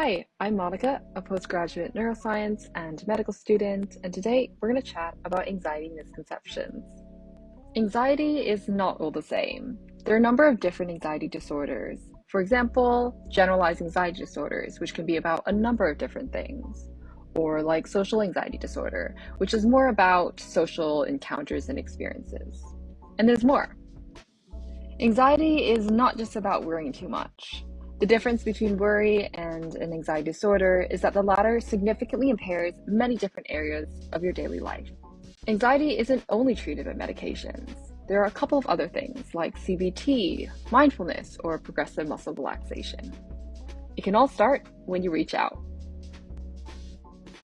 Hi, I'm Monica, a postgraduate neuroscience and medical student, and today we're going to chat about anxiety misconceptions. Anxiety is not all the same. There are a number of different anxiety disorders. For example, generalized anxiety disorders, which can be about a number of different things, or like social anxiety disorder, which is more about social encounters and experiences. And there's more. Anxiety is not just about worrying too much. The difference between worry and an anxiety disorder is that the latter significantly impairs many different areas of your daily life. Anxiety isn't only treated with medications. There are a couple of other things like CBT, mindfulness, or progressive muscle relaxation. It can all start when you reach out.